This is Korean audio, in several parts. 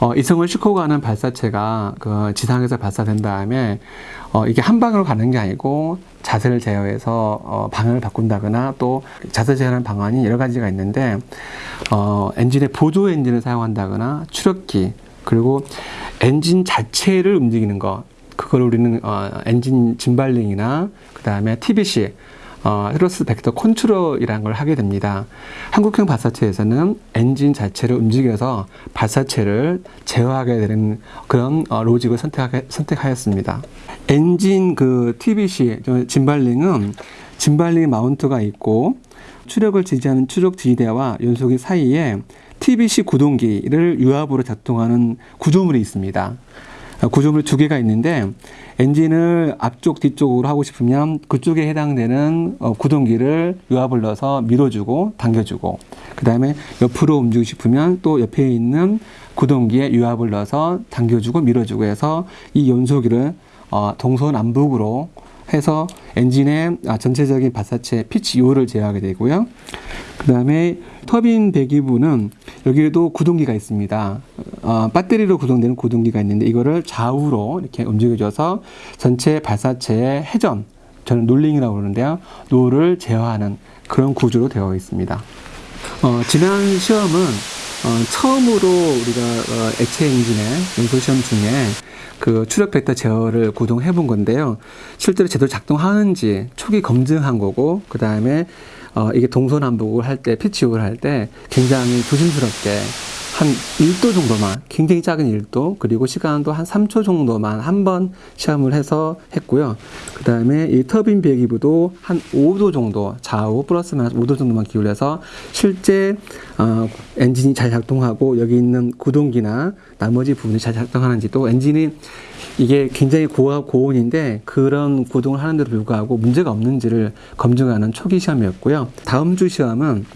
어, 위성을 싣고 가는 발사체가 그 지상에서 발사된 다음에 어, 이게 한 방으로 가는 게 아니고 자세를 제어해서 어, 방향을 바꾼다거나 또 자세 제어하는 방안이 여러 가지가 있는데 어, 엔진의 보조 엔진을 사용한다거나 추력기 그리고 엔진 자체를 움직이는 것. 그걸 우리는 어, 엔진 gimbaling이나 그 다음에 TVC 어, thrust vector control이라는 걸 하게 됩니다. 한국형 발사체에서는 엔진 자체를 움직여서 발사체를 제어하게 되는 그런 어, 로직을 선택하게, 선택하였습니다. 엔진 그 TBC 짐발링은 짐발링 마운트가 있고 추력을 지지하는 추력 지지대와 연소기 사이에 TBC 구동기를 유압으로 작동하는 구조물이 있습니다. 구조물 두 개가 있는데 엔진을 앞쪽 뒤쪽으로 하고 싶으면 그쪽에 해당되는 어, 구동기를 유압을 넣어서 밀어주고 당겨주고 그 다음에 옆으로 움직이고 싶으면 또 옆에 있는 구동기에 유압을 넣어서 당겨주고 밀어주고 해서 이 연소기를 어, 동서남북으로 해서 엔진의 아, 전체적인 발사체 피치 요를 제어하게 되고요. 그 다음에 터빈 배기부는 여기에도 구동기가 있습니다. 어, 배터리로 구동되는 구동기가 있는데 이거를 좌우로 이렇게 움직여줘서 전체 발사체의 회전, 저는 놀링이라고 그러는데요. 노를 제어하는 그런 구조로 되어 있습니다. 어, 지난 시험은 어, 처음으로 우리가 어, 액체 엔진의 연소 시험 중에 그 추력 벡터 제어를 구동해 본 건데요. 실제로 제대로 작동하는지 초기 검증한 거고 그 다음에 어, 이게 동서남북을 할 때 피치욕을 할 때 굉장히 조심스럽게 한 1도 정도만 굉장히 작은 1도 그리고 시간도 한 3초 정도만 한 번 시험을 해서 했고요. 그 다음에 이 터빈 배기부도 한 5도 정도 좌우 플러스 마이너스 5도 정도만 기울여서 실제 어, 엔진이 잘 작동하고 여기 있는 구동기나 나머지 부분이 잘 작동하는지 또 엔진이 이게 굉장히 고압 고온인데 그런 구동을 하는데도 불구하고 문제가 없는지를 검증하는 초기 시험이었고요. 다음 주 시험은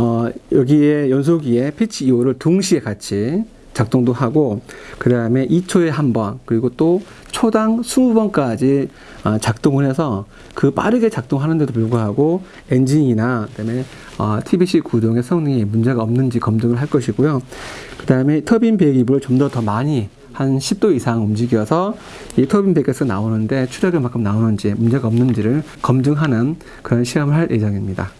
어, 여기에 연소기에 pitch yaw를 동시에 같이 작동도 하고 그 다음에 2초에 한 번 그리고 또 초당 20번까지 어, 작동을 해서 그 빠르게 작동하는데도 불구하고 엔진이나 그다음에 어, TVC 구동의 성능이 문제가 없는지 검증을 할 것이고요. 그 다음에 터빈 배기부를 좀 더 더 많이 한 10도 이상 움직여서 이 터빈 배기에서 나오는데 출력이 만큼 나오는지 문제가 없는지를 검증하는 그런 시험을 할 예정입니다.